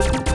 you